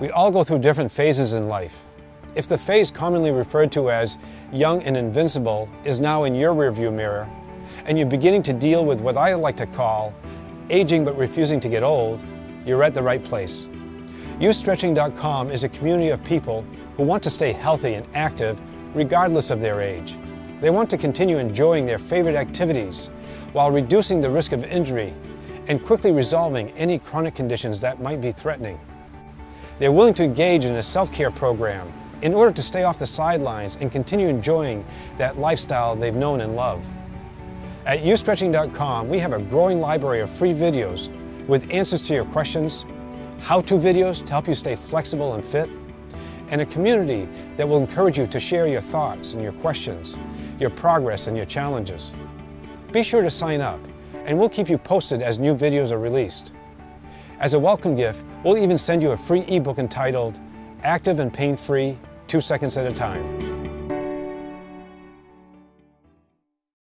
We all go through different phases in life. If the phase commonly referred to as young and invincible is now in your rearview mirror, and you're beginning to deal with what I like to call aging but refusing to get old, you're at the right place. YouStretching.com is a community of people who want to stay healthy and active regardless of their age. They want to continue enjoying their favorite activities while reducing the risk of injury and quickly resolving any chronic conditions that might be threatening. They're willing to engage in a self-care program in order to stay off the sidelines and continue enjoying that lifestyle they've known and loved. At YouStretching.com, we have a growing library of free videos with answers to your questions, how-to videos to help you stay flexible and fit, and a community that will encourage you to share your thoughts and your questions, your progress and your challenges. Be sure to sign up, and we'll keep you posted as new videos are released. As a welcome gift, we'll even send you a free ebook entitled Active and Pain-Free, Two Seconds at a Time.